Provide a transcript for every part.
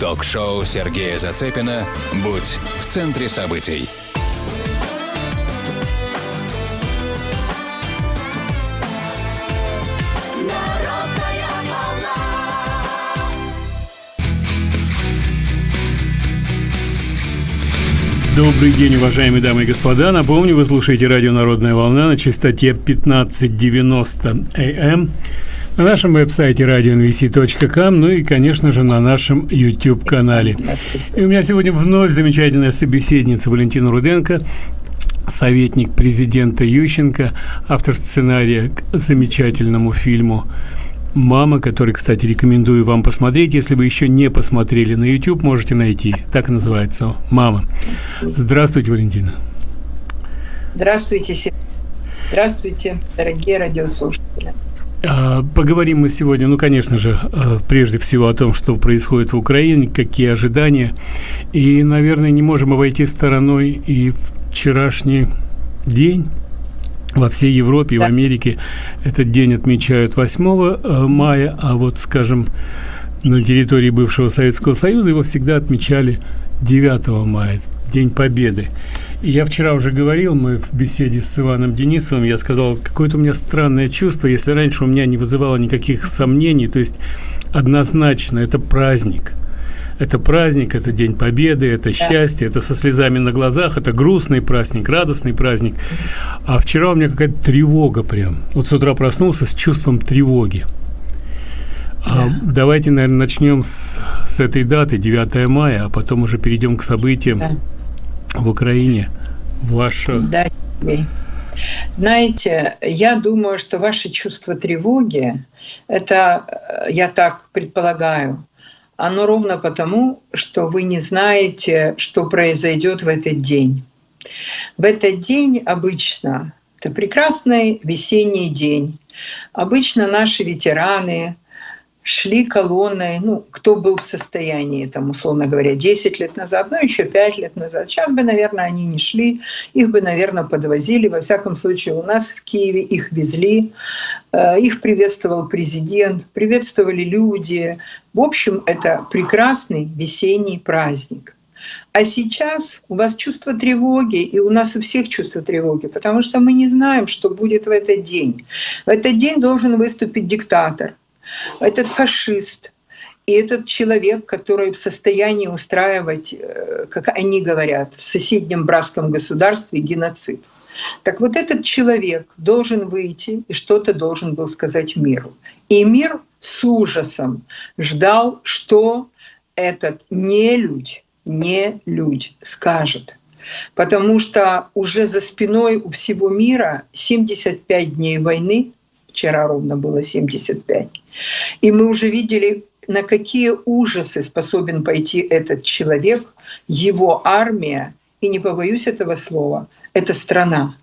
Ток-шоу Сергея Зацепина «Будь в центре событий». Добрый день, уважаемые дамы и господа. Напомню, вы слушаете радио «Народная волна» на частоте 1590 АМ на нашем веб-сайте radionvc.com, ну и, конечно же, на нашем YouTube-канале. И у меня сегодня вновь замечательная собеседница Валентина Руденко, советник президента Ющенко, автор сценария к замечательному фильму «Мама», который, кстати, рекомендую вам посмотреть. Если вы еще не посмотрели на YouTube, можете найти. Так называется «Мама». Здравствуйте, Валентина. Здравствуйте, Здравствуйте, дорогие радиослушатели. А, поговорим мы сегодня, ну, конечно же, а, прежде всего о том, что происходит в Украине, какие ожидания. И, наверное, не можем обойти стороной и вчерашний день, во всей Европе и в Америке этот день отмечают 8 э, мая, а вот, скажем, на территории бывшего Советского Союза его всегда отмечали 9 мая, День Победы. Я вчера уже говорил, мы в беседе с Иваном Денисовым, я сказал, какое-то у меня странное чувство, если раньше у меня не вызывало никаких сомнений, то есть однозначно это праздник – это праздник, это День Победы, это счастье, это со слезами на глазах, это грустный праздник, радостный праздник. А вчера у меня какая-то тревога прям. Вот с утра проснулся с чувством тревоги. А давайте, наверное, начнем с, с этой даты, 9 мая, а потом уже перейдем к событиям да. В Украине. Ваше... Да, знаете, я думаю, что ваше чувство тревоги, это, я так предполагаю, оно ровно потому, что вы не знаете, что произойдет в этот день. В этот день обычно, это прекрасный весенний день, обычно наши ветераны – шли колонной, ну, кто был в состоянии, там, условно говоря, 10 лет назад, ну, еще 5 лет назад. Сейчас бы, наверное, они не шли, их бы, наверное, подвозили. Во всяком случае, у нас в Киеве их везли, э, их приветствовал президент, приветствовали люди. В общем, это прекрасный весенний праздник. А сейчас у вас чувство тревоги, и у нас у всех чувство тревоги, потому что мы не знаем, что будет в этот день. В этот день должен выступить диктатор – этот фашист и этот человек, который в состоянии устраивать, э, как они говорят, в соседнем братском государстве геноцид. Так вот этот человек должен выйти и что-то должен был сказать миру. И мир с ужасом ждал, что этот нелюдь, не людь скажет. Потому что уже за спиной у всего мира 75 дней войны, вчера ровно было 75, и мы уже видели, на какие ужасы способен пойти этот человек, его армия, и не побоюсь этого слова, это страна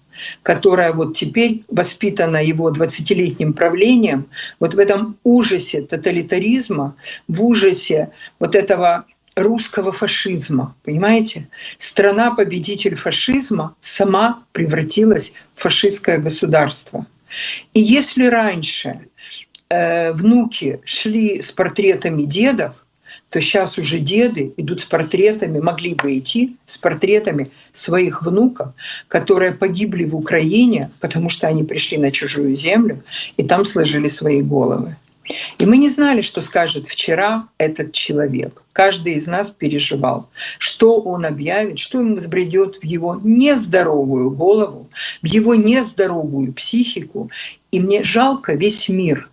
которая вот теперь воспитана его 20-летним правлением, вот в этом ужасе тоталитаризма, в ужасе вот этого русского фашизма, понимаете? Страна-победитель фашизма сама превратилась в фашистское государство. И если раньше Э, внуки шли с портретами дедов, то сейчас уже деды идут с портретами, могли бы идти с портретами своих внуков, которые погибли в Украине, потому что они пришли на чужую землю и там сложили свои головы. И мы не знали, что скажет вчера этот человек. Каждый из нас переживал, что он объявит, что ему взбредет в его нездоровую голову, в его нездоровую психику. И мне жалко весь мир.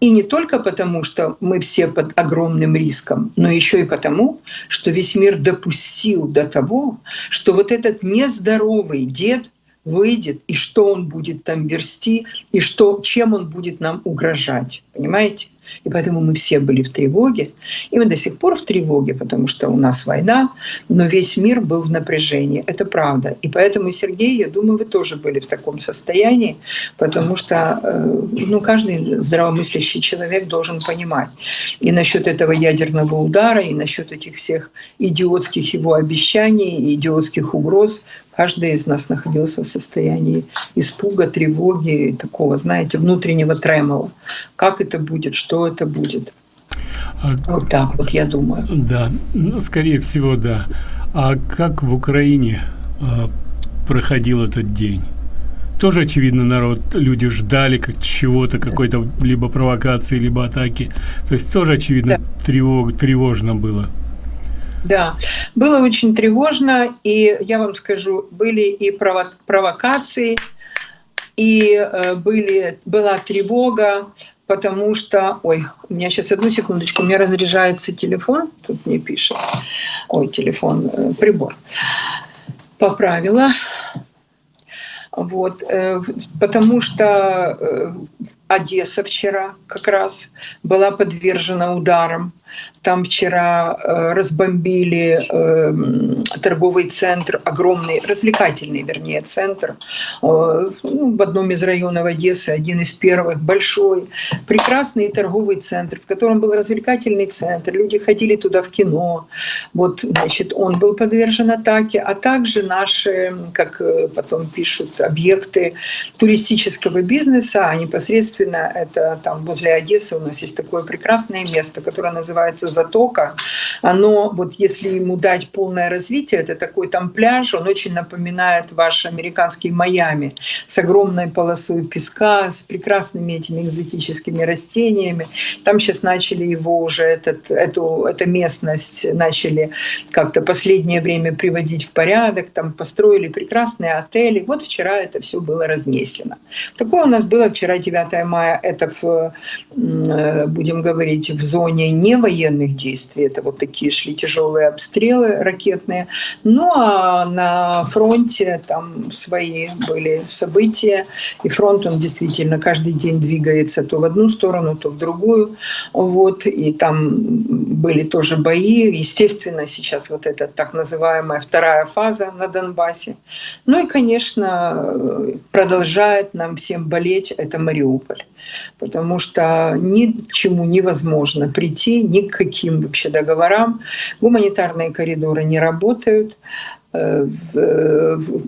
И не только потому, что мы все под огромным риском, но еще и потому, что весь мир допустил до того, что вот этот нездоровый дед выйдет, и что он будет там версти, и что, чем он будет нам угрожать. Понимаете? И поэтому мы все были в тревоге. И мы до сих пор в тревоге, потому что у нас война, но весь мир был в напряжении. Это правда. И поэтому, Сергей, я думаю, вы тоже были в таком состоянии, потому что э, ну, каждый здравомыслящий человек должен понимать. И насчет этого ядерного удара, и насчет этих всех идиотских его обещаний, идиотских угроз, каждый из нас находился в состоянии испуга, тревоги, такого, знаете, внутреннего тремола. Как это будет, что это будет. А, вот так вот, я думаю. Да, ну, скорее всего, да. А как в Украине а, проходил этот день? Тоже, очевидно, народ, люди ждали как чего-то, какой-то либо провокации, либо атаки. То есть тоже, очевидно, да. тревог, тревожно было. Да, было очень тревожно, и я вам скажу, были и провокации, и э, были, была тревога, потому что... Ой, у меня сейчас одну секундочку, у меня разряжается телефон, тут мне пишет. Ой, телефон, э, прибор. Поправила. Вот, э, потому что Одесса вчера как раз была подвержена ударам там вчера э, разбомбили э, торговый центр, огромный, развлекательный, вернее, центр э, ну, в одном из районов Одессы, один из первых, большой, прекрасный торговый центр, в котором был развлекательный центр, люди ходили туда в кино. Вот, значит, он был подвержен атаке, а также наши, как э, потом пишут, объекты туристического бизнеса, а непосредственно это там возле Одессы у нас есть такое прекрасное место, которое называется затока, оно, вот если ему дать полное развитие, это такой там пляж, он очень напоминает ваш американский Майами с огромной полосой песка, с прекрасными этими экзотическими растениями. Там сейчас начали его уже, этот, эту, эту местность начали как-то последнее время приводить в порядок, там построили прекрасные отели. Вот вчера это все было разнесено. Такое у нас было вчера 9 мая, это в, э, будем говорить, в зоне не военных действий. Это вот такие шли тяжелые обстрелы ракетные. Ну а на фронте там свои были события. И фронт, он действительно каждый день двигается то в одну сторону, то в другую. Вот. И там были тоже бои. Естественно, сейчас вот эта так называемая вторая фаза на Донбассе. Ну и, конечно, продолжает нам всем болеть это Мариуполь потому что ни к чему невозможно прийти, ни к каким вообще договорам. Гуманитарные коридоры не работают, Э,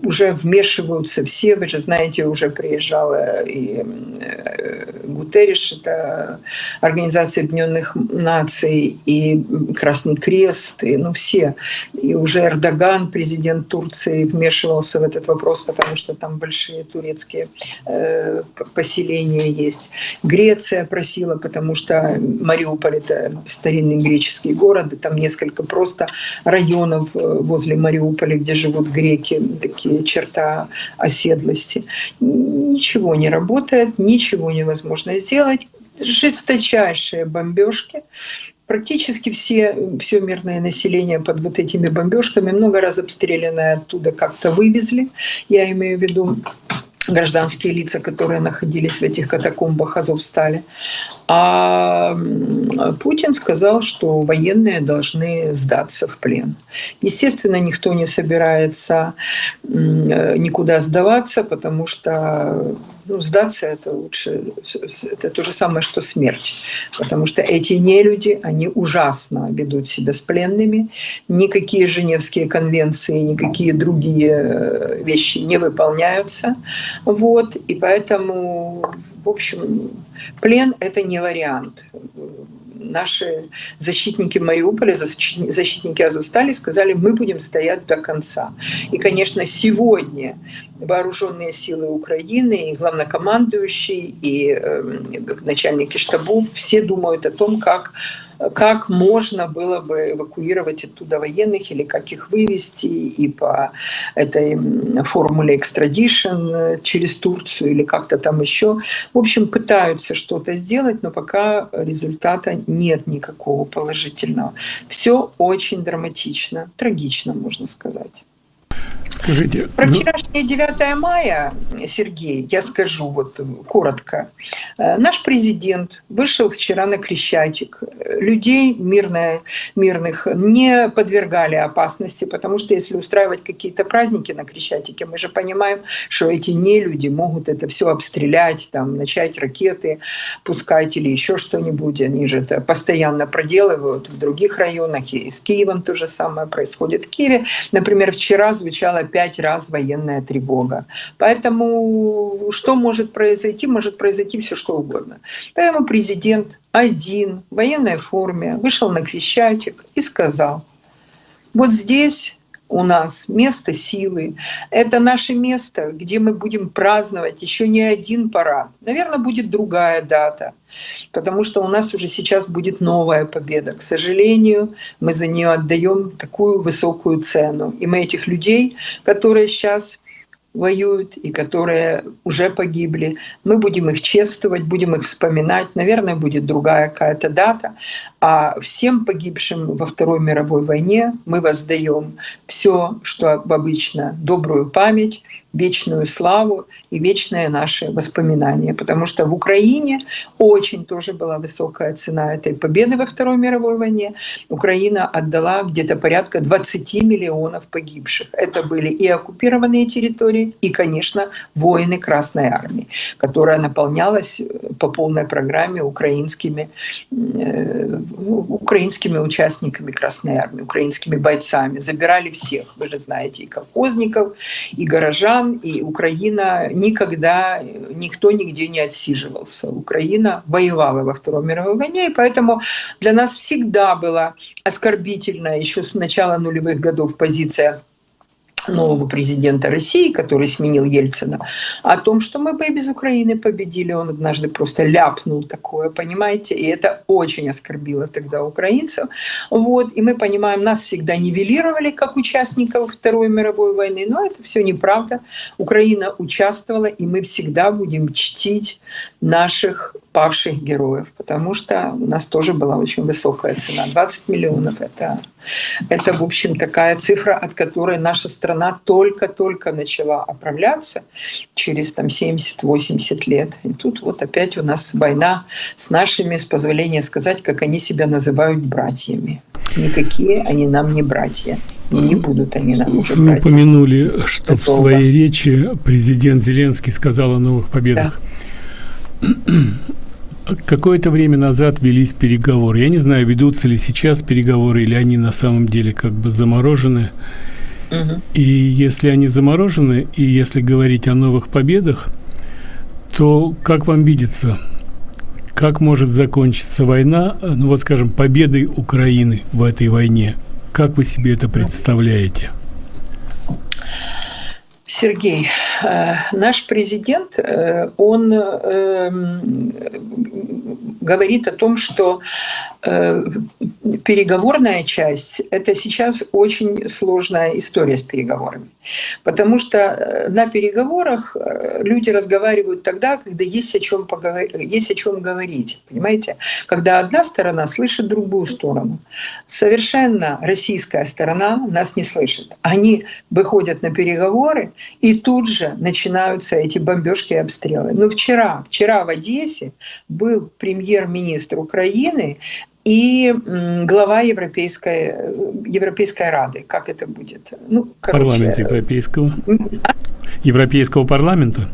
уже вмешиваются все. Вы же знаете, уже приезжала и э, Гутерриш, это Организация Объединенных Наций, и Красный Крест, и ну все. И уже Эрдоган, президент Турции, вмешивался в этот вопрос, потому что там большие турецкие э, поселения есть. Греция просила, потому что Мариуполь — это старинный греческий город, там несколько просто районов возле Мариуполя, где живут греки, такие черта оседлости. Ничего не работает, ничего невозможно сделать. Жесточайшие бомбежки практически все, все мирное население под вот этими бомбежками много раз обстрелянное оттуда как-то вывезли. Я имею в виду гражданские лица, которые находились в этих катакомбах Азовстали. А Путин сказал, что военные должны сдаться в плен. Естественно, никто не собирается никуда сдаваться, потому что ну, сдаться это лучше, это то же самое, что смерть. Потому что эти нелюди, они ужасно ведут себя с пленными. Никакие Женевские конвенции, никакие другие э, вещи не выполняются. Вот, и поэтому, в общем, плен — это не вариант наши защитники Мариуполя, защитники Азовстали сказали, мы будем стоять до конца. И, конечно, сегодня вооруженные силы Украины, и главнокомандующий, и э, начальники штабов, все думают о том, как как можно было бы эвакуировать оттуда военных или как их вывести и по этой формуле экстрадишн через Турцию или как-то там еще. В общем, пытаются что-то сделать, но пока результата нет никакого положительного. Все очень драматично, трагично, можно сказать. Скажите, Про ну... вчерашнее 9 мая, Сергей, я скажу вот коротко. Э, наш президент вышел вчера на Крещатик. Людей мирное, мирных не подвергали опасности, потому что если устраивать какие-то праздники на Крещатике, мы же понимаем, что эти нелюди могут это все обстрелять, там, начать ракеты пускать или еще что-нибудь. Они же это постоянно проделывают в других районах. И с Киевом то же самое происходит. В Киеве, например, вчера звучало прогремела пять раз военная тревога. Поэтому что может произойти? Может произойти все что угодно. Поэтому президент один в военной форме вышел на Крещатик и сказал, вот здесь у нас место силы. Это наше место, где мы будем праздновать еще не один парад. Наверное, будет другая дата, потому что у нас уже сейчас будет новая победа. К сожалению, мы за нее отдаем такую высокую цену. И мы этих людей, которые сейчас воюют и которые уже погибли. Мы будем их чествовать, будем их вспоминать. Наверное, будет другая какая-то дата. А всем погибшим во Второй мировой войне мы воздаем все, что обычно, добрую память, вечную славу и вечное наше воспоминание. Потому что в Украине очень тоже была высокая цена этой победы во Второй мировой войне. Украина отдала где-то порядка 20 миллионов погибших. Это были и оккупированные территории, и, конечно, воины Красной Армии, которая наполнялась по полной программе украинскими, э, украинскими участниками Красной Армии, украинскими бойцами. Забирали всех, вы же знаете, и колхозников, и горожан, стран, и Украина никогда, никто нигде не отсиживался. Украина воевала во Второй мировой войне, и поэтому для нас всегда была оскорбительная еще с начала нулевых годов позиция нового президента России, который сменил Ельцина, о том, что мы бы и без Украины победили. Он однажды просто ляпнул такое, понимаете? И это очень оскорбило тогда украинцев. Вот. И мы понимаем, нас всегда нивелировали как участников Второй мировой войны, но это все неправда. Украина участвовала, и мы всегда будем чтить наших павших героев, потому что у нас тоже была очень высокая цена. 20 миллионов — это, это в общем, такая цифра, от которой наша страна только-только начала оправляться через там, 70-80 лет. И тут вот опять у нас война с нашими, с позволения сказать, как они себя называют братьями. Никакие они нам не братья. не будут они нам уже Вы упомянули, что Это в своей речи президент Зеленский сказал о новых победах. Да. Какое-то время назад велись переговоры. Я не знаю, ведутся ли сейчас переговоры, или они на самом деле как бы заморожены. Угу. И если они заморожены, и если говорить о новых победах, то как вам видится, как может закончиться война, ну вот скажем, победой Украины в этой войне? Как вы себе это представляете? Сергей, э, наш президент, э, он эм, говорит о том, что э, переговорная часть – это сейчас очень сложная история с переговорами. Потому что на переговорах люди разговаривают тогда, когда есть о чем, поговорить, есть о чем говорить. Понимаете? Когда одна сторона слышит другую сторону. Совершенно российская сторона нас не слышит. Они выходят на переговоры, и тут же начинаются эти бомбежки и обстрелы. Но вчера, вчера в Одессе был премьер-министр Украины и глава Европейской, Европейской Рады. Как это будет? Ну, короче, Парламент Европейского. А? Европейского парламента?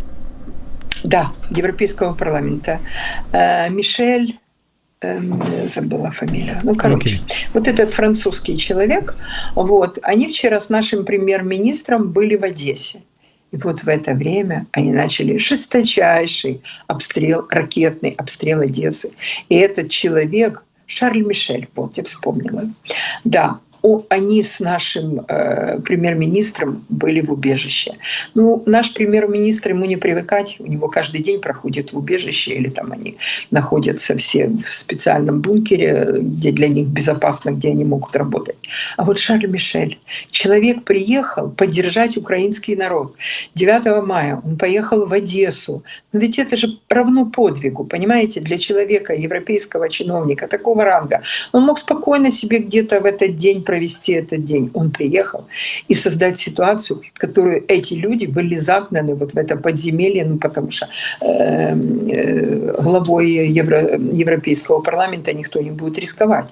Да, Европейского парламента. Э, Мишель забыла фамилию. Ну, короче, okay. вот этот французский человек, вот, они вчера с нашим премьер-министром были в Одессе. И вот в это время они начали жесточайший обстрел, ракетный обстрел Одессы. И этот человек, Шарль Мишель, вот я вспомнила. Да, они с нашим э, премьер-министром были в убежище. Ну, наш премьер-министр, ему не привыкать, у него каждый день проходит в убежище, или там они находятся все в специальном бункере, где для них безопасно, где они могут работать. А вот Шарль Мишель, человек приехал поддержать украинский народ. 9 мая он поехал в Одессу. Но ведь это же равно подвигу, понимаете, для человека, европейского чиновника такого ранга. Он мог спокойно себе где-то в этот день провести этот день. Он приехал и создать ситуацию, которую эти люди были загнаны вот в это подземелье, ну, потому что э, э, главой Евро, Европейского парламента никто не будет рисковать.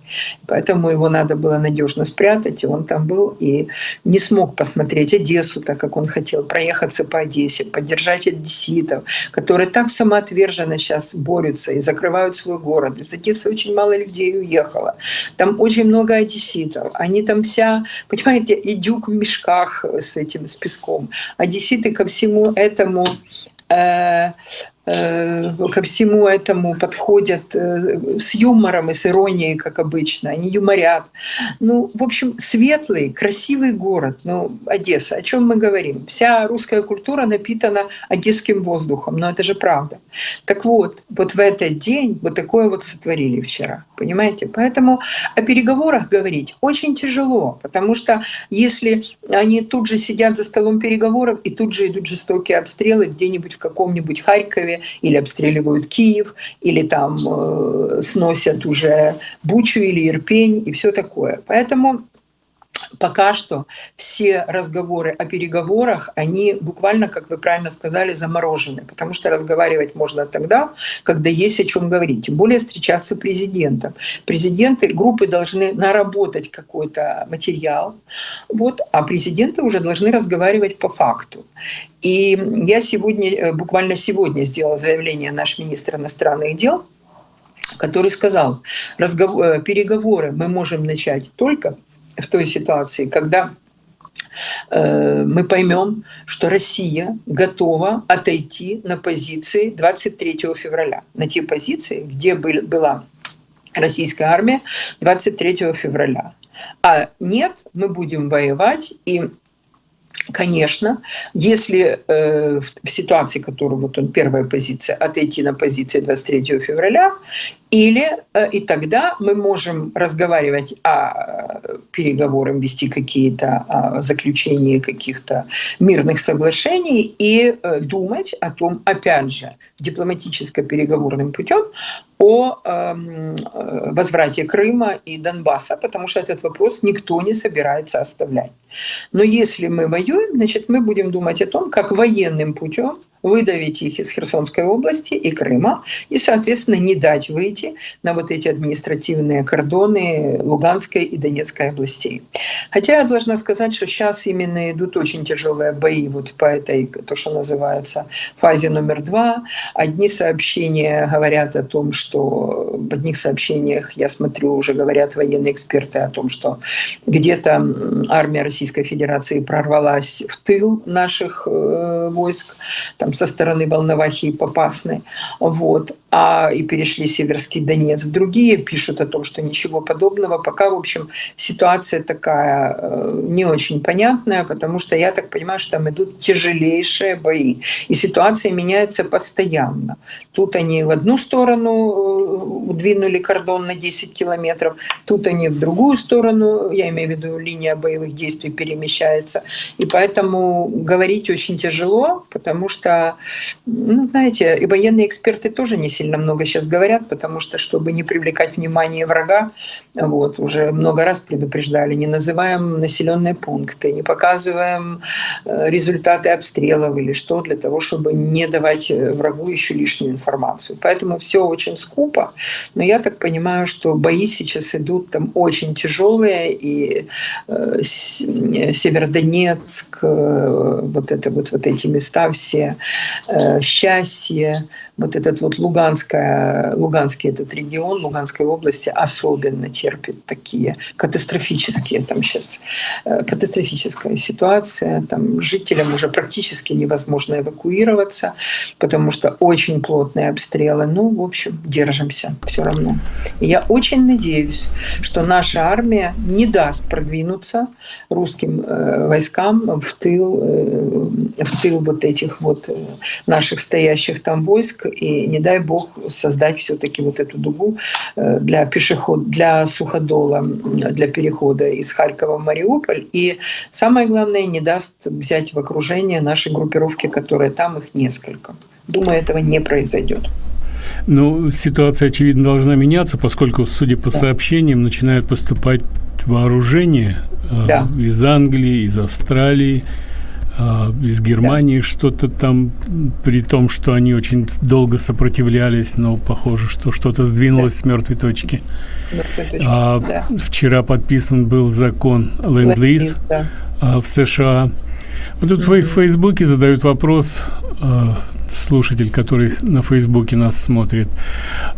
Поэтому его надо было надежно спрятать, и он там был и не смог посмотреть Одессу так, как он хотел, проехаться по Одессе, поддержать одесситов, которые так самоотверженно сейчас борются и закрывают свой город. Из Одессы очень мало людей уехало. Там очень много одесситов. Они Они там вся, понимаете, и дюк в мешках с этим, с песком. Одесситы ко всему этому Э, ко всему этому подходят э, с юмором и с иронией, как обычно. Они юморят. Ну, в общем, светлый, красивый город. Ну, Одесса, о чем мы говорим? Вся русская культура напитана одесским воздухом. Но это же правда. Так вот, вот в этот день вот такое вот сотворили вчера. Понимаете? Поэтому о переговорах говорить очень тяжело. Потому что если они тут же сидят за столом переговоров и тут же идут жестокие обстрелы где-нибудь в каком-нибудь Харькове, Харькове, или обстреливают Киев, или там э, сносят уже Бучу или Ирпень и все такое. Поэтому пока что все разговоры о переговорах, они буквально, как вы правильно сказали, заморожены, потому что разговаривать можно тогда, когда есть о чем говорить, тем более встречаться президентом. Президенты, группы должны наработать какой-то материал, вот, а президенты уже должны разговаривать по факту. И я сегодня, э, буквально сегодня сделала заявление наш министр иностранных дел, который сказал, э, переговоры мы можем начать только в той ситуации, когда э, мы поймем, что Россия готова отойти на позиции 23 февраля, на те позиции, где была российская армия 23 февраля. А нет, мы будем воевать, и Конечно, если э, в ситуации, которую вот он первая позиция, отойти на позиции 23 февраля, или э, и тогда мы можем разговаривать о э, переговорах, вести какие-то о заключении каких-то мирных соглашений и э, думать о том, опять же, дипломатическо-переговорным путем о эм, э, возврате Крыма и Донбасса, потому что этот вопрос никто не собирается оставлять. Но если мы воюем, значит, мы будем думать о том, как военным путем выдавить их из Херсонской области и Крыма, и, соответственно, не дать выйти на вот эти административные кордоны Луганской и Донецкой областей. Хотя я должна сказать, что сейчас именно идут очень тяжелые бои вот по этой, то, что называется, фазе номер два. Одни сообщения говорят о том, что в одних сообщениях, я смотрю, уже говорят военные эксперты о том, что где-то армия Российской Федерации прорвалась в тыл наших э, войск. Там со стороны Волновахи и Попасной, вот, а и перешли Северский Донец. Другие пишут о том, что ничего подобного. Пока, в общем, ситуация такая э, не очень понятная, потому что я так понимаю, что там идут тяжелейшие бои. И ситуация меняется постоянно. Тут они в одну сторону э, двинули кордон на 10 километров, тут они в другую сторону, я имею в виду, линия боевых действий перемещается. И поэтому говорить очень тяжело, потому что ну, знаете, и военные эксперты тоже не сильно много сейчас говорят, потому что, чтобы не привлекать внимание врага, вот, уже много раз предупреждали, не называем населенные пункты, не показываем э, результаты обстрелов или что, для того, чтобы не давать э, врагу еще лишнюю информацию. Поэтому все очень скупо, но я так понимаю, что бои сейчас идут там очень тяжелые, и э, Северодонецк, вот это вот, вот эти места все, счастье, вот этот вот Луганская, Луганский этот регион, Луганской области особенно терпит такие катастрофические, там сейчас э, катастрофическая ситуация, там жителям уже практически невозможно эвакуироваться, потому что очень плотные обстрелы. Ну, в общем, держимся все равно. И я очень надеюсь, что наша армия не даст продвинуться русским э, войскам в тыл, э, в тыл вот этих вот э, наших стоящих там войск, и не дай бог создать все-таки вот эту дугу э, для пешеход, для суходола, для перехода из Харькова в Мариуполь. И самое главное, не даст взять в окружение наши группировки, которые там, их несколько. Думаю, этого не произойдет. Ну, ситуация, очевидно, должна меняться, поскольку, судя по да. сообщениям, начинают поступать вооружения э, да. из Англии, из Австралии, из Германии да. что-то там, при том, что они очень долго сопротивлялись, но похоже, что что-то сдвинулось да. с мертвой точки. А, да. Вчера подписан был закон Ленд-Лиз да. а, в США. Вот тут mm -hmm. в Фейсбуке задают вопрос, а, слушатель, который на Фейсбуке нас смотрит.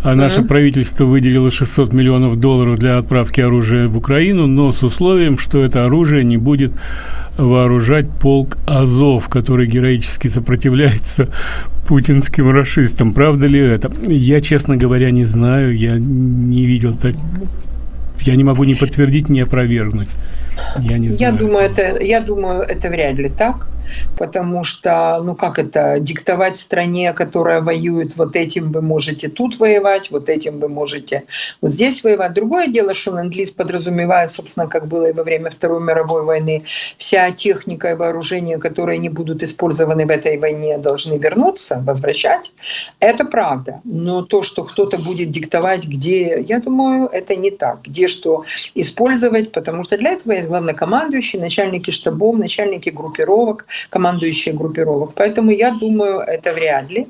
А наше mm-hmm. правительство выделило 600 миллионов долларов для отправки оружия в Украину, но с условием, что это оружие не будет вооружать полк Азов, который героически сопротивляется путинским расистам. Правда ли это? Я, честно говоря, не знаю, я не видел так. Я не могу ни подтвердить, ни опровергнуть. Я не знаю. Я думаю, это, я думаю, это вряд ли так потому что, ну как это, диктовать стране, которая воюет, вот этим вы можете тут воевать, вот этим вы можете вот здесь воевать. Другое дело, что ленд-лиз подразумевает, собственно, как было и во время Второй мировой войны, вся техника и вооружение, которые не будут использованы в этой войне, должны вернуться, возвращать. Это правда. Но то, что кто-то будет диктовать, где, я думаю, это не так. Где что использовать, потому что для этого есть главнокомандующий, начальники штабов, начальники группировок, командующие группировок. Поэтому я думаю, это вряд ли.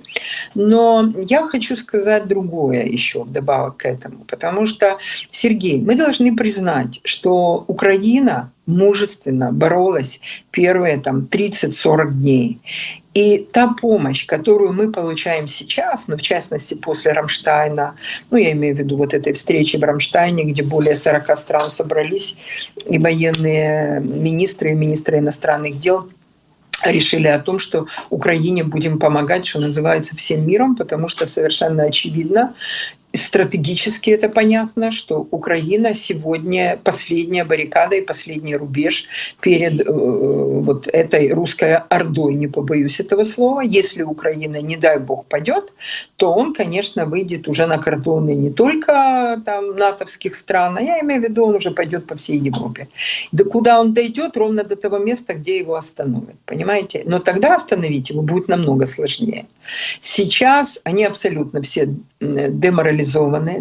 Но я хочу сказать другое еще вдобавок к этому. Потому что, Сергей, мы должны признать, что Украина мужественно боролась первые там 30-40 дней. И та помощь, которую мы получаем сейчас, ну, в частности, после Рамштайна, ну, я имею в виду вот этой встречи в Рамштайне, где более 40 стран собрались, и военные министры, и министры иностранных дел – решили о том, что Украине будем помогать, что называется, всем миром, потому что совершенно очевидно, стратегически это понятно, что Украина сегодня последняя баррикада и последний рубеж перед э, вот этой русской ордой, не побоюсь этого слова. Если Украина, не дай бог, падет, то он, конечно, выйдет уже на кордоны не только там натовских стран, а я имею в виду, он уже пойдет по всей Европе. Да куда он дойдет, ровно до того места, где его остановят, понимаете? Но тогда остановить его будет намного сложнее. Сейчас они абсолютно все деморализованы,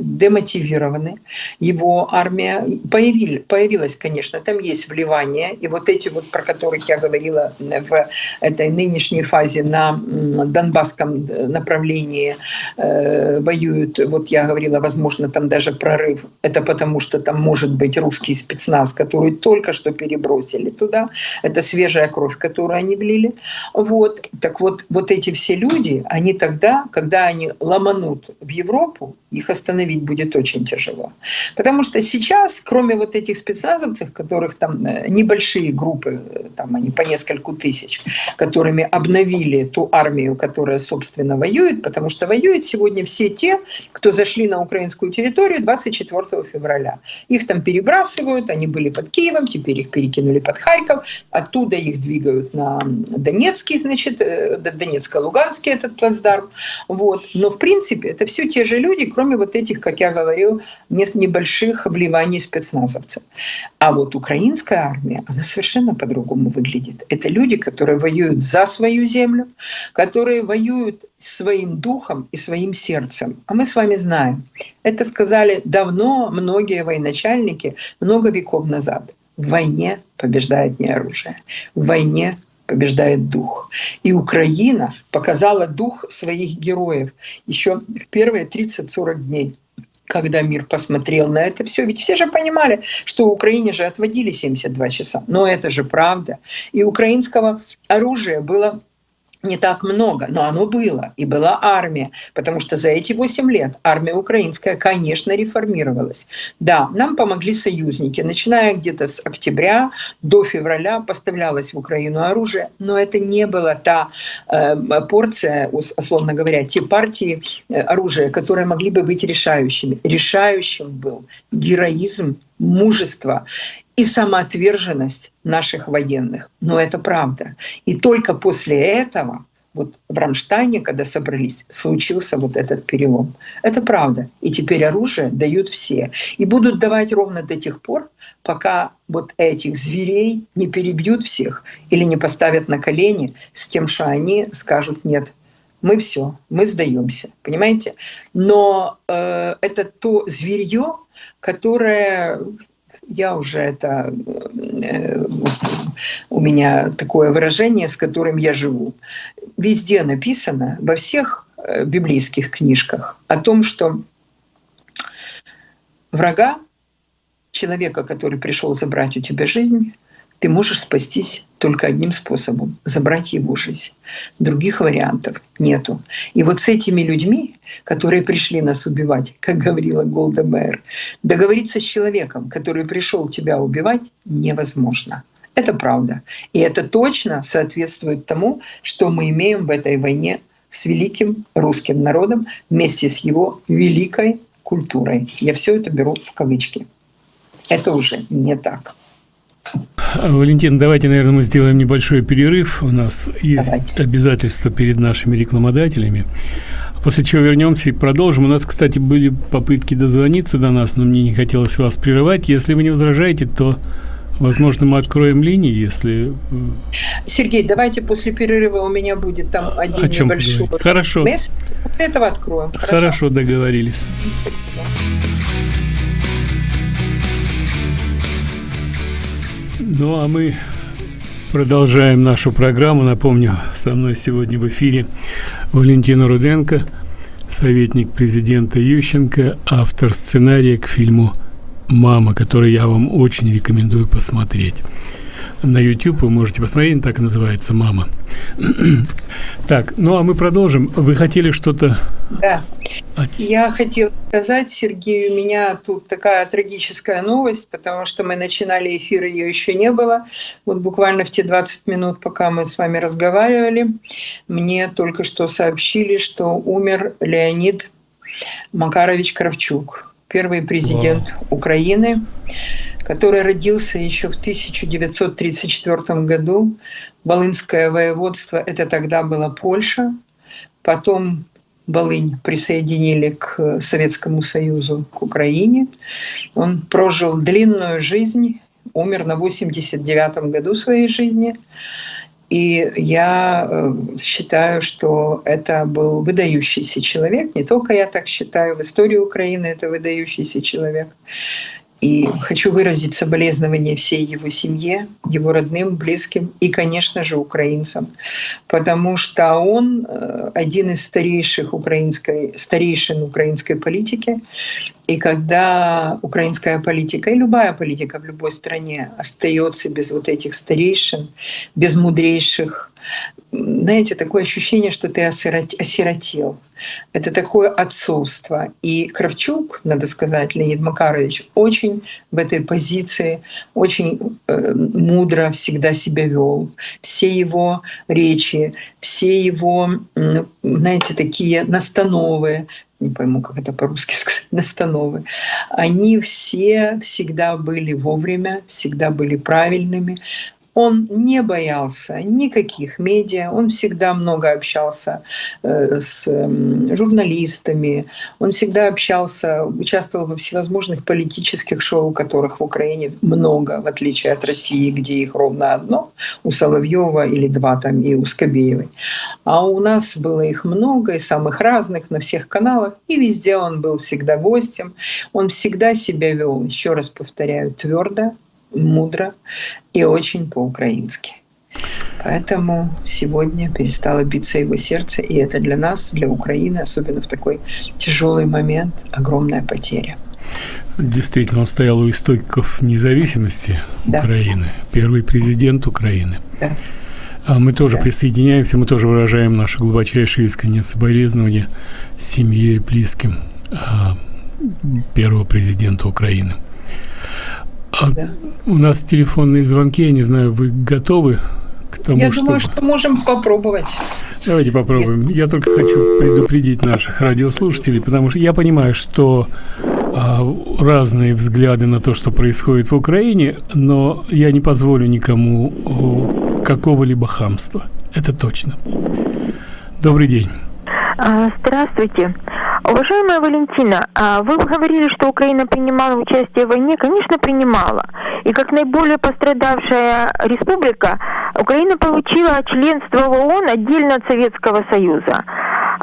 демотивированы. Его армия появили, появилась, конечно, там есть вливание. И вот эти вот, про которых я говорила в этой нынешней фазе на Донбасском направлении э, воюют, вот я говорила, возможно, там даже прорыв. Это потому, что там может быть русский спецназ, который только что перебросили туда. Это свежая кровь, которую они влили. Вот. Так вот, вот эти все люди, они тогда, когда они ломанут в Европу, их остановить будет очень тяжело. Потому что сейчас, кроме вот этих спецназовцев, которых там э, небольшие группы, э, там они по нескольку тысяч, которыми обновили ту армию, которая, собственно, воюет, потому что воюют сегодня все те, кто зашли на украинскую территорию 24 февраля. Их там перебрасывают, они были под Киевом, теперь их перекинули под Харьков, оттуда их двигают на Донецкий, значит, э, Донецко-Луганский этот плацдарм. Вот. Но, в принципе, это все те же люди, кроме вот этих, как я говорил, небольших обливаний спецназовцев. А вот украинская армия, она совершенно по-другому выглядит. Это люди, которые воюют за свою землю, которые воюют своим духом и своим сердцем. А мы с вами знаем, это сказали давно многие военачальники, много веков назад. В войне побеждает не оружие. В войне побеждает дух. И Украина показала дух своих героев еще в первые 30-40 дней когда мир посмотрел на это все. Ведь все же понимали, что Украине же отводили 72 часа. Но это же правда. И украинского оружия было не так много, но оно было, и была армия, потому что за эти 8 лет армия украинская, конечно, реформировалась. Да, нам помогли союзники, начиная где-то с октября до февраля поставлялось в Украину оружие, но это не была та э, порция, условно говоря, те партии э, оружия, которые могли бы быть решающими. Решающим был героизм, мужество и самоотверженность наших военных. Но это правда. И только после этого, вот в Рамштайне, когда собрались, случился вот этот перелом. Это правда. И теперь оружие дают все. И будут давать ровно до тех пор, пока вот этих зверей не перебьют всех или не поставят на колени с тем, что они скажут «нет, мы все, мы сдаемся, понимаете? Но э, это то зверье, которое я уже это э, у меня такое выражение, с которым я живу. Везде написано, во всех э, библейских книжках, о том, что врага, человека, который пришел забрать у тебя жизнь, ты можешь спастись только одним способом – забрать его жизнь. Других вариантов нету. И вот с этими людьми, которые пришли нас убивать, как говорила Голда Мэр, договориться с человеком, который пришел тебя убивать, невозможно. Это правда. И это точно соответствует тому, что мы имеем в этой войне с великим русским народом вместе с его великой культурой. Я все это беру в кавычки. Это уже не так. Валентин, давайте, наверное, мы сделаем небольшой перерыв. У нас есть давайте. обязательства перед нашими рекламодателями. После чего вернемся и продолжим. У нас, кстати, были попытки дозвониться до нас, но мне не хотелось вас прерывать. Если вы не возражаете, то, возможно, мы откроем линии, если... Э, Сергей, давайте после перерыва у меня будет там один О чем небольшой... Хорошо. После этого откроем. Хорошо, Хорошо договорились. Спасибо. Ну, а мы продолжаем нашу программу. Напомню, со мной сегодня в эфире Валентина Руденко, советник президента Ющенко, автор сценария к фильму «Мама», который я вам очень рекомендую посмотреть на YouTube вы можете посмотреть, так и называется «Мама». так, ну а мы продолжим. Вы хотели что-то... Да. Я хотела сказать, Сергей, у меня тут такая трагическая новость, потому что мы начинали эфир, ее еще не было. Вот буквально в те 20 минут, пока мы с вами разговаривали, мне только что сообщили, что умер Леонид Макарович Кравчук, первый президент Вау. Украины который родился еще в 1934 году. Волынское воеводство – это тогда была Польша. Потом Волынь присоединили к Советскому Союзу, к Украине. Он прожил длинную жизнь, умер на 89 году своей жизни. И я э, считаю, что это был выдающийся человек. Не только я так считаю, в истории Украины это выдающийся человек. И хочу выразить соболезнования всей его семье, его родным, близким и, конечно же, украинцам, потому что он э, один из старейших украинской, старейшин украинской политики. И когда украинская политика и любая политика в любой стране остается без вот этих старейшин, без мудрейших, знаете, такое ощущение, что ты осиротел. Это такое отцовство. И Кравчук, надо сказать, Леонид Макарович, очень в этой позиции, очень э, мудро всегда себя вел. Все его речи, все его, знаете, такие настановы, не пойму, как это по-русски сказать, настановы, они все всегда были вовремя, всегда были правильными, он не боялся никаких медиа, он всегда много общался э, с журналистами, он всегда общался, участвовал во всевозможных политических шоу, которых в Украине много, в отличие от России, где их ровно одно, у Соловьева или два там и у Скобеевой. А у нас было их много и самых разных на всех каналах, и везде он был всегда гостем. Он всегда себя вел, еще раз повторяю, твердо, мудро и очень по-украински. Поэтому сегодня перестало биться его сердце, и это для нас, для Украины, особенно в такой тяжелый момент, огромная потеря. Действительно, он стоял у истоков независимости да. Украины, первый президент Украины. Да. А мы тоже да. присоединяемся, мы тоже выражаем наше глубочайшее искреннее соболезнование семье и близким а, первого президента Украины. А да. У нас телефонные звонки, я не знаю, вы готовы к тому, Я думаю, что можем попробовать. Давайте попробуем. Я только хочу предупредить наших радиослушателей, потому что я понимаю, что а, разные взгляды на то, что происходит в Украине, но я не позволю никому какого-либо хамства. Это точно. Добрый день. А, здравствуйте. Уважаемая Валентина, а вы говорили, что Украина принимала участие в войне. Конечно, принимала. И как наиболее пострадавшая республика, Украина получила членство в ООН отдельно от Советского Союза.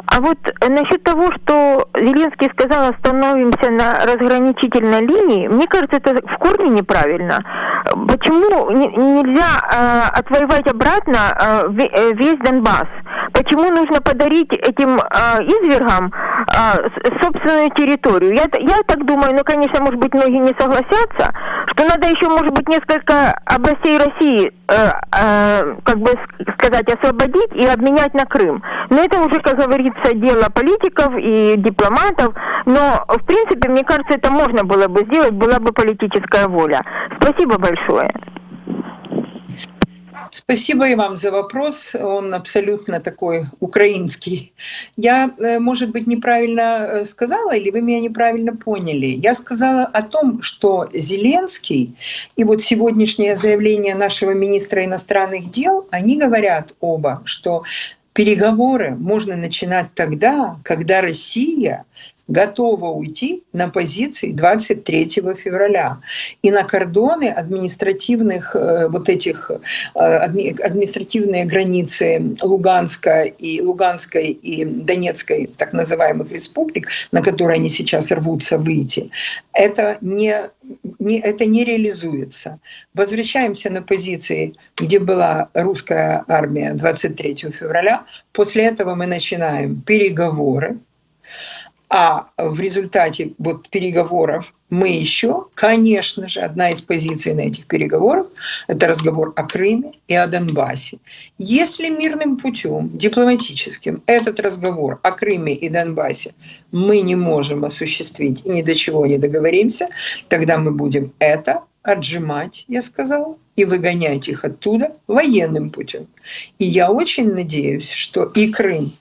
А вот насчет того, что Зеленский сказал, остановимся на разграничительной линии, мне кажется, это в корне неправильно. Почему нельзя э, отвоевать обратно э, весь Донбасс? почему нужно подарить этим э, извергам э, собственную территорию. Я, я так думаю, ну, конечно, может быть, многие не согласятся, что надо еще, может быть, несколько областей России, э, э, как бы сказать, освободить и обменять на Крым. Но это уже, как говорится, дело политиков и дипломатов. Но, в принципе, мне кажется, это можно было бы сделать, была бы политическая воля. Спасибо большое. Спасибо и вам за вопрос. Он абсолютно такой украинский. Я, э, может быть, неправильно э, сказала, или вы меня неправильно поняли. Я сказала о том, что Зеленский и вот сегодняшнее заявление нашего министра иностранных дел, они говорят оба, что переговоры можно начинать тогда, когда Россия готова уйти на позиции 23 февраля. И на кордоны административных э, вот этих э, административные границы Луганска и Луганской и Донецкой так называемых республик, на которые они сейчас рвутся выйти, это не, не, это не реализуется. Возвращаемся на позиции, где была русская армия 23 февраля. После этого мы начинаем переговоры а в результате вот переговоров мы еще, конечно же, одна из позиций на этих переговорах – это разговор о Крыме и о Донбассе. Если мирным путем, дипломатическим, этот разговор о Крыме и Донбассе мы не можем осуществить и ни до чего не договоримся, тогда мы будем это отжимать, я сказала, и выгонять их оттуда военным путем. И я очень надеюсь, что и Крым,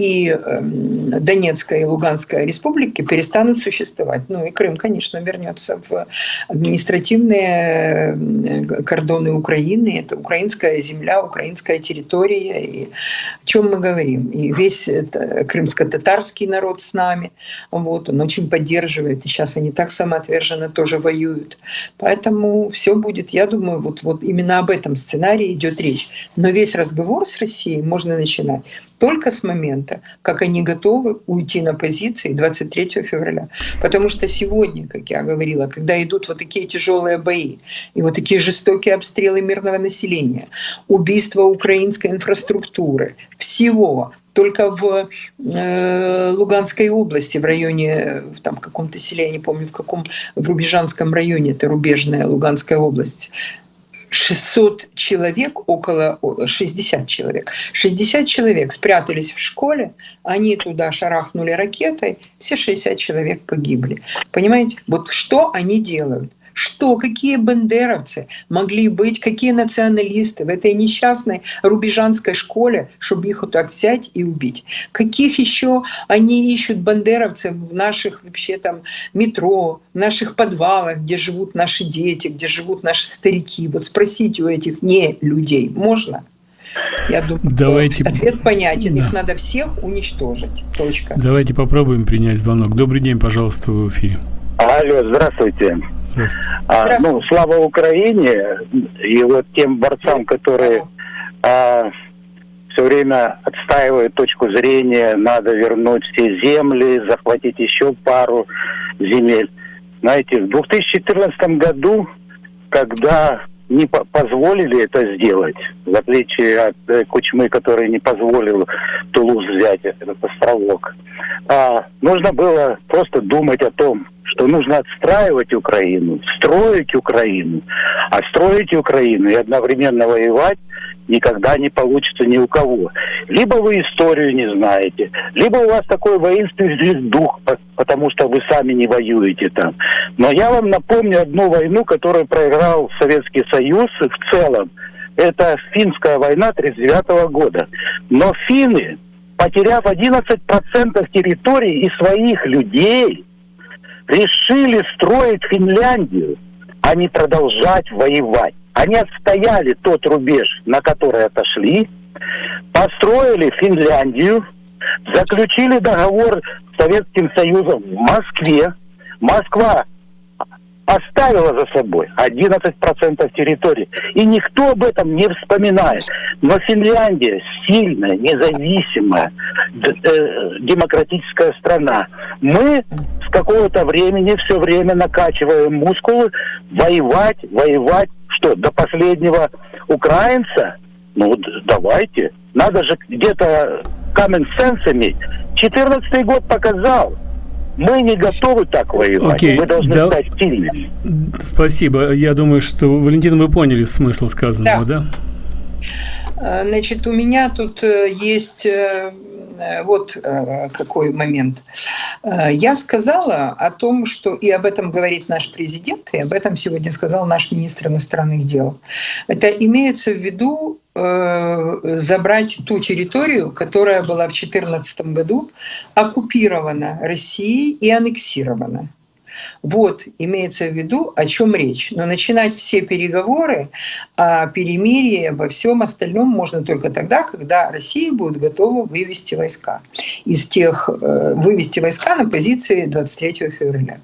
и эм, Донецкая и Луганская республики перестанут существовать. Ну и Крым, конечно, вернется в административные э, кордоны Украины. Это украинская земля, украинская территория. И о чем мы говорим? И весь крымско-татарский народ с нами. Вот, он очень поддерживает. И сейчас они так самоотверженно тоже воюют. Поэтому все будет, я думаю, вот, вот именно об этом сценарии идет речь. Но весь разговор с Россией можно начинать только с момента, как они готовы уйти на позиции 23 февраля. Потому что сегодня, как я говорила, когда идут вот такие тяжелые бои и вот такие жестокие обстрелы мирного населения, убийство украинской инфраструктуры, всего, только в э, Луганской области, в районе, в там каком-то селе, я не помню в каком, в Рубежанском районе, это рубежная Луганская область, 600 человек, около 60 человек, 60 человек спрятались в школе, они туда шарахнули ракетой, все 60 человек погибли. Понимаете, вот что они делают? Что, какие бандеровцы могли быть, какие националисты в этой несчастной рубежанской школе, чтобы их вот так взять и убить? Каких еще они ищут бандеровцев в наших вообще там метро, в наших подвалах, где живут наши дети, где живут наши старики? Вот спросите у этих не людей, можно? Я думаю, Давайте... ответ понятен. Да. Их надо всех уничтожить. Точка. Давайте попробуем принять звонок. Добрый день, пожалуйста, в эфире. Алло, здравствуйте. А, ну, слава Украине. И вот тем борцам, которые а, все время отстаивают точку зрения, надо вернуть все земли, захватить еще пару земель. Знаете, в 2014 году, когда не позволили это сделать, в отличие от э, Кучмы, который не позволил Тулуз взять этот островок. А, нужно было просто думать о том, что нужно отстраивать Украину, строить Украину. А строить Украину и одновременно воевать никогда не получится ни у кого. Либо вы историю не знаете, либо у вас такой воинственный дух, потому что вы сами не воюете там. Но я вам напомню одну войну, которую проиграл Советский Союз в целом. Это финская война 1939 года. Но финны, потеряв 11% территории и своих людей, решили строить Финляндию, а не продолжать воевать. Они отстояли тот рубеж, на который отошли, построили Финляндию, заключили договор с Советским Союзом в Москве. Москва оставила за собой 11% территории. И никто об этом не вспоминает. Но Финляндия сильная, независимая, э, демократическая страна. Мы с какого-то времени все время накачиваем мускулы, воевать, воевать, что, до последнего украинца – Ну вот давайте. Надо же где-то common sense иметь. 14 год показал. Мы не готовы так воевать. Okay, мы должны да. стать сильными. Спасибо. Я думаю, что, Валентина, вы поняли смысл сказанного, да? да? Э, значит, у меня тут э, есть э, вот какой момент. Я сказала о том, что и об этом говорит наш президент, и об этом сегодня сказал наш министр иностранных дел. Это имеется в виду забрать ту территорию, которая была в 2014 году оккупирована Россией и аннексирована. Вот имеется в виду, о чем речь. Но начинать все переговоры о перемирии, обо всем остальном можно только тогда, когда Россия будет готова вывести войска из тех, э, вывести войска на позиции 23 февраля.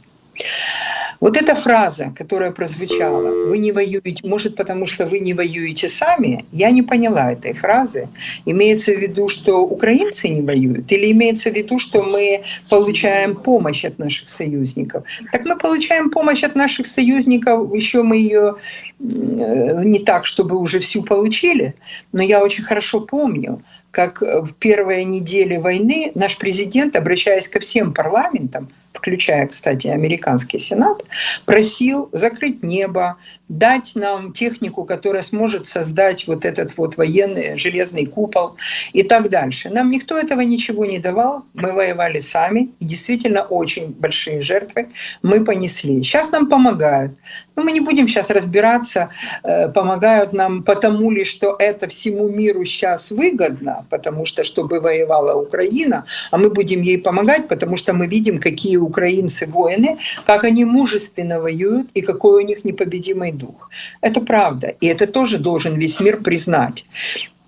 Вот эта фраза, которая прозвучала, вы не воюете, может потому что вы не воюете сами, я не поняла этой фразы. Имеется в виду, что украинцы не воюют или имеется в виду, что мы получаем помощь от наших союзников? Так мы получаем помощь от наших союзников, еще мы ее не так, чтобы уже всю получили, но я очень хорошо помню, как в первые недели войны наш президент, обращаясь ко всем парламентам, включая, кстати, американский сенат, просил закрыть небо, дать нам технику, которая сможет создать вот этот вот военный железный купол и так дальше. Нам никто этого ничего не давал, мы воевали сами, и действительно очень большие жертвы мы понесли. Сейчас нам помогают. Но мы не будем сейчас разбираться, э, помогают нам потому ли, что это всему миру сейчас выгодно, потому что чтобы воевала Украина, а мы будем ей помогать, потому что мы видим, какие украинцы воины, как они мужественно воюют и какой у них непобедимый дух. Это правда. И это тоже должен весь мир признать.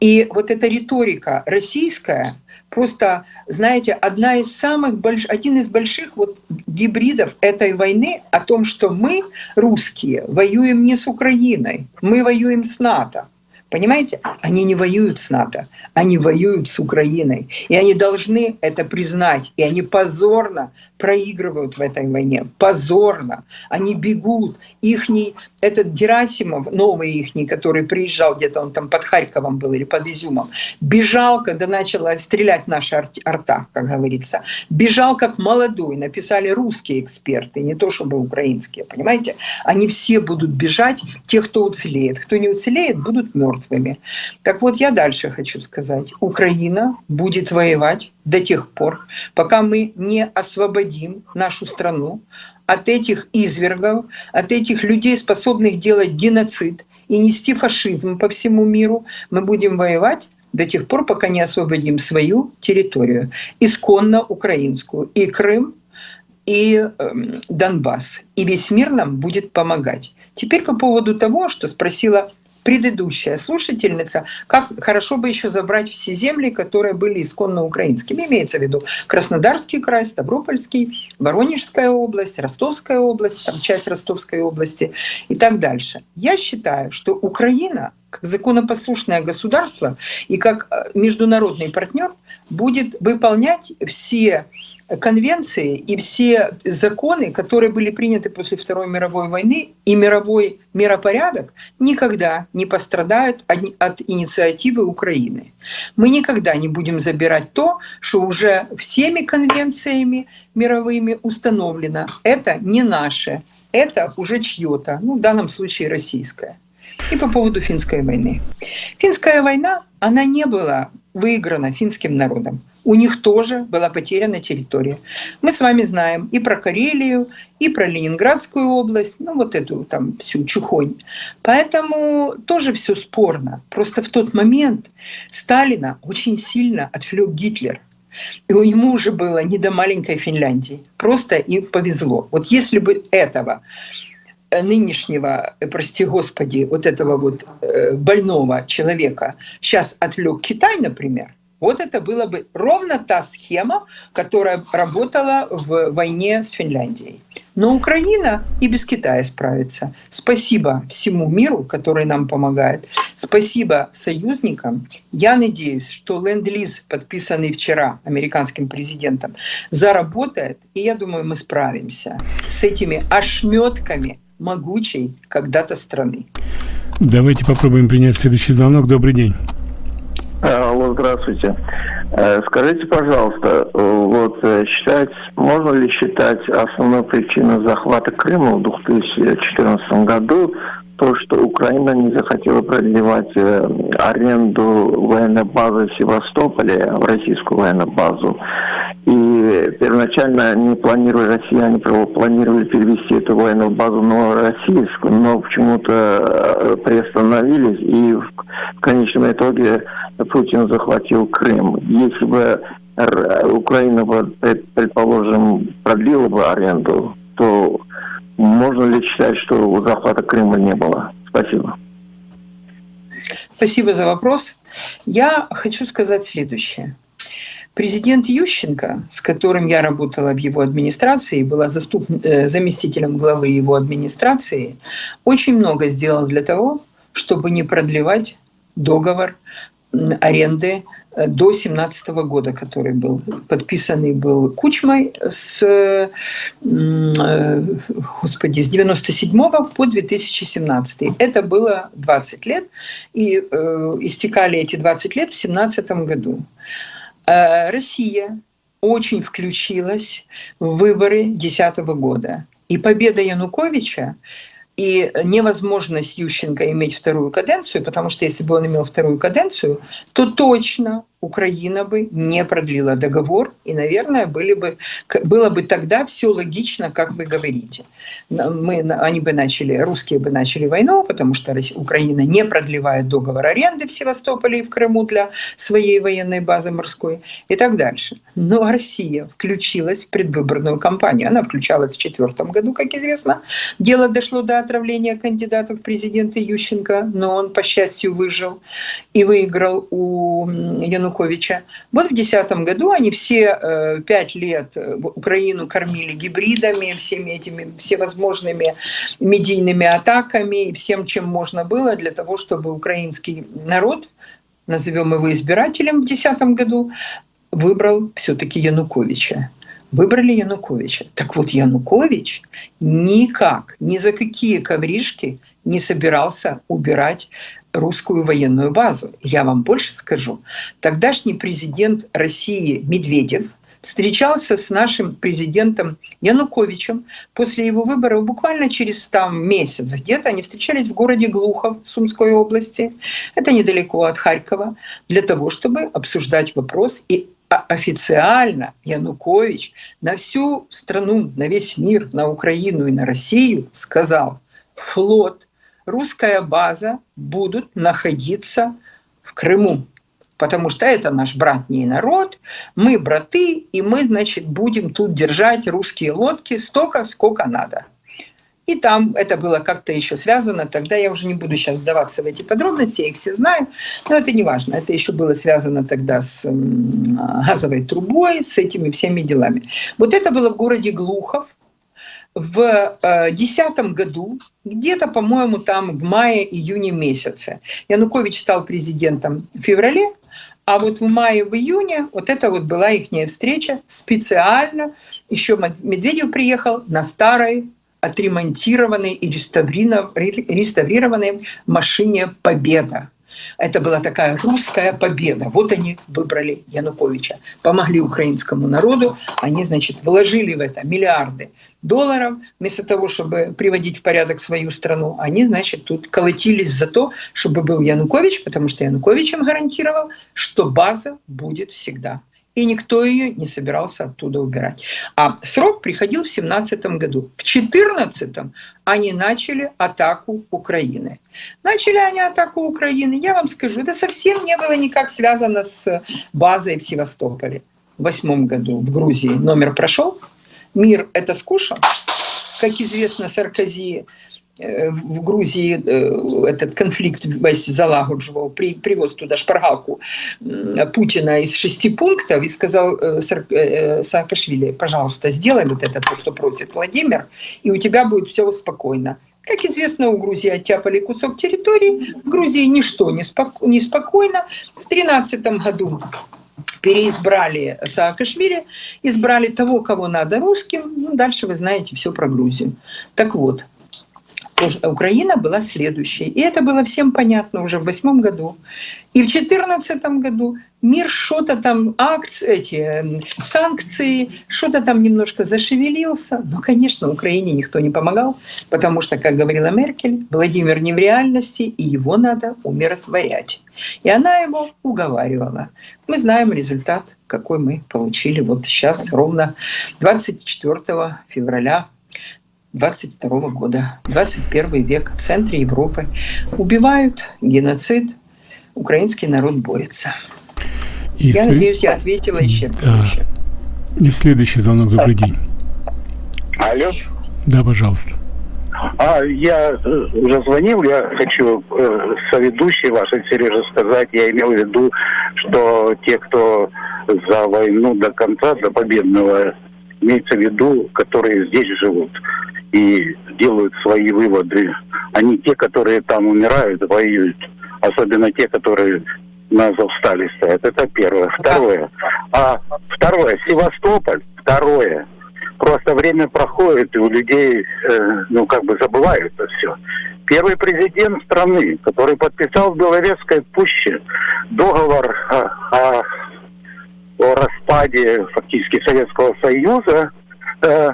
И вот эта риторика российская, просто, знаете, одна из самых больш... один из больших вот гибридов этой войны о том, что мы, русские, воюем не с Украиной, мы воюем с НАТО. Понимаете? Они не воюют с НАТО, они воюют с Украиной. И они должны это признать. И они позорно проигрывают в этой войне. Позорно. Они бегут. Ихний, этот Герасимов, новый ихний, который приезжал где-то, он там под Харьковом был или под Изюмом, бежал, когда начала стрелять наша арта, как говорится. Бежал как молодой. Написали русские эксперты, не то чтобы украинские, понимаете? Они все будут бежать, те, кто уцелеет. Кто не уцелеет, будут мертвыми. Так вот, я дальше хочу сказать. Украина будет воевать до тех пор, пока мы не освободим нашу страну от этих извергов, от этих людей, способных делать геноцид и нести фашизм по всему миру, мы будем воевать до тех пор, пока не освободим свою территорию, исконно украинскую, и Крым, и э, Донбасс. И весь мир нам будет помогать. Теперь по поводу того, что спросила предыдущая слушательница, как хорошо бы еще забрать все земли, которые были исконно украинскими. Имеется в виду Краснодарский край, Ставропольский, Воронежская область, Ростовская область, там часть Ростовской области и так дальше. Я считаю, что Украина как законопослушное государство и как э, международный партнер будет выполнять все конвенции и все законы, которые были приняты после Второй мировой войны, и мировой миропорядок никогда не пострадают от инициативы Украины. Мы никогда не будем забирать то, что уже всеми конвенциями мировыми установлено. Это не наше, это уже чье-то, ну, в данном случае российское. И по поводу финской войны. Финская война, она не была выиграна финским народом у них тоже была потеряна территория. Мы с вами знаем и про Карелию, и про Ленинградскую область, ну вот эту там всю чухонь. Поэтому тоже все спорно. Просто в тот момент Сталина очень сильно отвлек Гитлер. И ему уже было не до маленькой Финляндии. Просто им повезло. Вот если бы этого нынешнего, прости господи, вот этого вот э, больного человека сейчас отвлек Китай, например, вот это была бы ровно та схема, которая работала в войне с Финляндией. Но Украина и без Китая справится. Спасибо всему миру, который нам помогает. Спасибо союзникам. Я надеюсь, что ленд-лиз, подписанный вчера американским президентом, заработает. И я думаю, мы справимся с этими ошметками могучей когда-то страны. Давайте попробуем принять следующий звонок. Добрый день. Алло, здравствуйте. Э, скажите, пожалуйста, вот э, считать, можно ли считать основной причиной захвата Крыма в 2014 году то, что Украина не захотела продлевать э, аренду военной базы в Севастополе, в российскую военную базу. И первоначально не планировали, россияне планировали перевести эту военную базу на российскую, но почему-то приостановились, и в конечном итоге Путин захватил Крым. Если бы Украина, предположим, продлила бы аренду, то можно ли считать, что захвата Крыма не было? Спасибо. Спасибо за вопрос. Я хочу сказать следующее. Президент Ющенко, с которым я работала в его администрации, была заступ... Э, заместителем главы его администрации, очень много сделал для того, чтобы не продлевать договор аренды э, до 2017 года, который был подписанный был Кучмой с, э, господи, с 97 по 2017. Это было 20 лет, и э, истекали эти 20 лет в 2017 году. Россия очень включилась в выборы 2010 года. И победа Януковича и невозможность Ющенко иметь вторую каденцию, потому что если бы он имел вторую каденцию, то точно Украина бы не продлила договор, и, наверное, были бы, было бы тогда все логично, как вы говорите. Мы, они бы начали, русские бы начали войну, потому что Украина не продлевает договор аренды в Севастополе и в Крыму для своей военной базы морской и так дальше. Но Россия включилась в предвыборную кампанию. Она включалась в четвертом году, как известно. Дело дошло до отравления кандидата в президенты Ющенко, но он, по счастью, выжил и выиграл у Януковича Януковича. Вот в 2010 году они все э, пять лет э, Украину кормили гибридами, всеми этими всевозможными медийными атаками и всем, чем можно было для того, чтобы украинский народ, назовем его избирателем в 2010 году, выбрал все-таки Януковича выбрали Януковича. Так вот, Янукович никак, ни за какие ковришки не собирался убирать русскую военную базу. Я вам больше скажу. Тогдашний президент России Медведев встречался с нашим президентом Януковичем после его выборов буквально через там месяц где-то. Они встречались в городе Глухов Сумской области. Это недалеко от Харькова. Для того, чтобы обсуждать вопрос и официально Янукович на всю страну, на весь мир, на Украину и на Россию сказал, флот русская база будут находиться в Крыму. Потому что это наш братний народ, мы браты, и мы, значит, будем тут держать русские лодки столько, сколько надо. И там это было как-то еще связано. Тогда я уже не буду сейчас вдаваться в эти подробности, я их все знаю. Но это не важно. Это еще было связано тогда с газовой трубой, с этими всеми делами. Вот это было в городе Глухов в 2010 э, году, где-то, по-моему, там в мае-июне месяце. Янукович стал президентом в феврале, а вот в мае, в июне вот это вот была их встреча специально. Еще Медведев приехал на старой отремонтированной и реставрированной машине «Победа». Это была такая русская победа. Вот они выбрали Януковича, помогли украинскому народу. Они, значит, вложили в это миллиарды долларов. Вместо того, чтобы приводить в порядок свою страну, они, значит, тут колотились за то, чтобы был Янукович, потому что Янукович им гарантировал, что база будет всегда и никто ее не собирался оттуда убирать. А срок приходил в 17 году. В 14 они начали атаку Украины. Начали они атаку Украины, я вам скажу, это совсем не было никак связано с базой в Севастополе. В восьмом году в Грузии номер прошел, мир это скушал, как известно, Саркози в Грузии э, этот конфликт весь залагоджував, при, привез туда шпаргалку Путина из шести пунктов и сказал э, Саакашвили, пожалуйста, сделай вот это, то, что просит Владимир, и у тебя будет все спокойно. Как известно, у Грузии оттяпали кусок территории, в Грузии ничто не, споко спокойно. В 2013 году переизбрали Саакашвили, избрали того, кого надо русским. Ну, дальше вы знаете все про Грузию. Так вот, Украина была следующей. И это было всем понятно уже в восьмом году. И в четырнадцатом году мир что-то там, акции, эти санкции, что-то там немножко зашевелился. Но, конечно, Украине никто не помогал, потому что, как говорила Меркель, Владимир не в реальности, и его надо умиротворять. И она его уговаривала. Мы знаем результат, какой мы получили вот сейчас, ровно 24 февраля 22 года, 21 век, в центре Европы. Убивают, геноцид, украинский народ борется. И я след... надеюсь, я ответила исчерпывающе. Да. И следующий звонок. Добрый день. Алло. Да, пожалуйста. А, я э, уже звонил, я хочу э, соведущей вашей, Сережа, сказать, я имел в виду, что те, кто за войну до конца, до победного, имеется в виду, которые здесь живут и делают свои выводы, а не те, которые там умирают, воюют. Особенно те, которые на Азовстале стоят. Это первое. Второе. А второе, Севастополь. Второе. Просто время проходит, и у людей, э, ну, как бы забывают это все. Первый президент страны, который подписал в Белорецкой пуще договор о, о, о распаде фактически Советского Союза, э,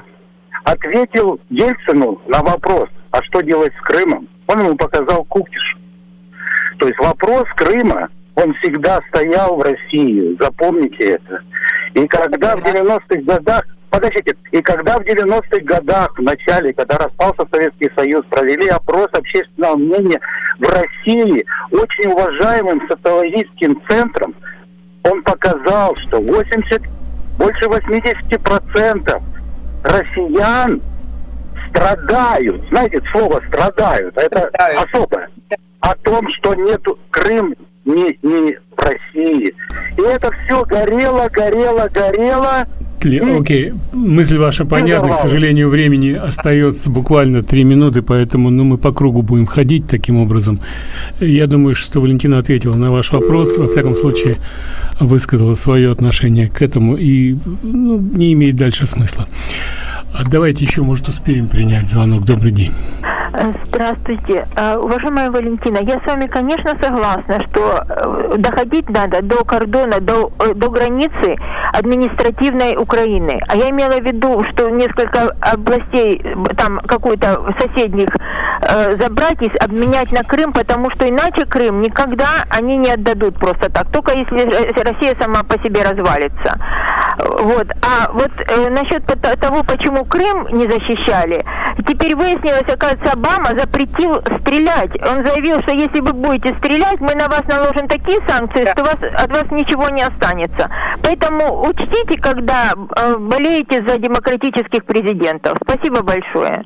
ответил Ельцину на вопрос, а что делать с Крымом? Он ему показал кукиш. То есть вопрос Крыма, он всегда стоял в России, запомните это. И когда в 90-х годах, подождите, и когда в 90-х годах, в начале, когда распался Советский Союз, провели опрос общественного мнения в России очень уважаемым социологическим центром, он показал, что 80, больше 80 процентов россиян страдают. Знаете, слово страдают, это страдают. особое. О том, что нету Крым не, не в России. И это все горело, горело, горело. Окей, okay. мысль ваша понятна, к сожалению, времени остается буквально три минуты, поэтому ну, мы по кругу будем ходить таким образом. Я думаю, что Валентина ответила на ваш вопрос, во всяком случае высказала свое отношение к этому и ну, не имеет дальше смысла. А давайте еще, может, успеем принять звонок. Добрый день. Здравствуйте. А, уважаемая Валентина, я с вами, конечно, согласна, что э, доходить надо до кордона, до, э, до границы административной Украины. А я имела в виду, что несколько областей, там какой-то соседних э, забрать и обменять на Крым, потому что иначе Крым никогда они не отдадут просто так, только если Россия сама по себе развалится. Вот. А вот э, насчет того, почему Крым не защищали, теперь выяснилось, оказывается, Обама запретил стрелять. Он заявил, что если вы будете стрелять, мы на вас наложим такие санкции, что вас, от вас ничего не останется. Поэтому учтите, когда э, болеете за демократических президентов. Спасибо большое.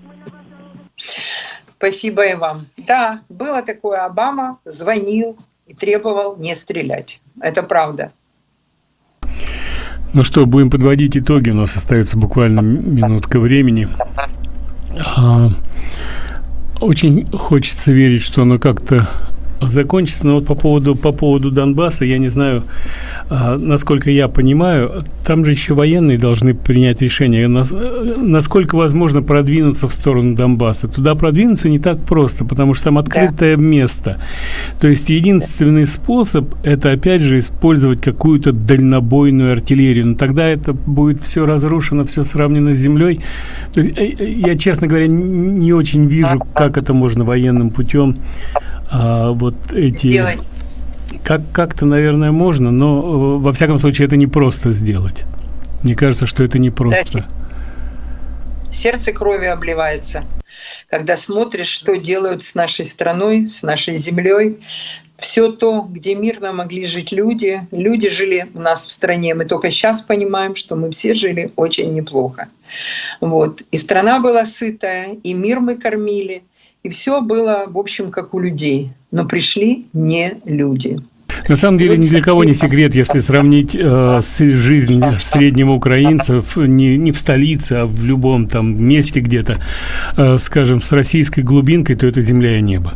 Спасибо и вам. Да, было такое, Обама звонил и требовал не стрелять. Это правда. Ну что, будем подводить итоги. У нас остается буквально минутка времени. А, очень хочется верить, что оно как-то закончится. Но вот по поводу, по поводу Донбасса, я не знаю, а, насколько я понимаю, там же еще военные должны принять решение, насколько возможно продвинуться в сторону Донбасса. Туда продвинуться не так просто, потому что там открытое да. место. То есть единственный способ – это, опять же, использовать какую-то дальнобойную артиллерию. Но тогда это будет все разрушено, все сравнено с землей. Э, э, я, честно говоря, не очень вижу, как это можно военным путем а, вот эти... Сделать. Как, как-то, наверное, можно, но э, во всяком случае это не просто сделать. Мне кажется, что это не просто. Сердце крови обливается, когда смотришь, что делают с нашей страной, с нашей землей. Все то, где мирно могли жить люди, люди жили у нас в стране. Мы только сейчас понимаем, что мы все жили очень неплохо. Вот. И страна была сытая, и мир мы кормили – и все было, в общем, как у людей. Но пришли не люди. На самом деле, ни для кого не секрет, если сравнить э, с жизнь среднего украинца в, не, не в столице, а в любом там месте где-то, э, скажем, с российской глубинкой, то это земля и небо.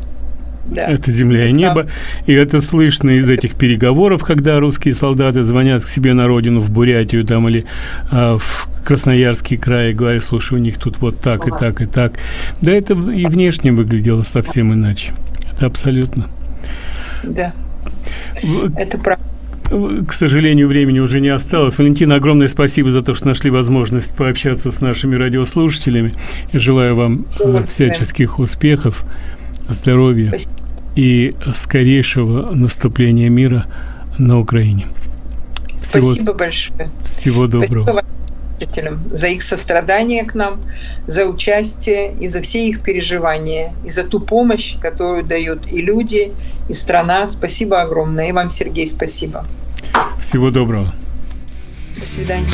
Да. Это земля и небо. Да. И это слышно из этих переговоров, когда русские солдаты звонят к себе на родину, в Бурятию там или а, в Красноярский край и говорят, слушай, у них тут вот так и так и так. Да это и внешне выглядело совсем иначе. Это абсолютно. Да. Это правда. К сожалению, времени уже не осталось. Валентина, огромное спасибо за то, что нашли возможность пообщаться с нашими радиослушателями. Я желаю вам э, всяческих успехов, здоровья спасибо. и скорейшего наступления мира на Украине. Спасибо всего, большое. Всего доброго. Спасибо за их сострадание к нам, за участие и за все их переживания, и за ту помощь, которую дают и люди, и страна. Спасибо огромное. И вам, Сергей, спасибо. Всего доброго. До свидания.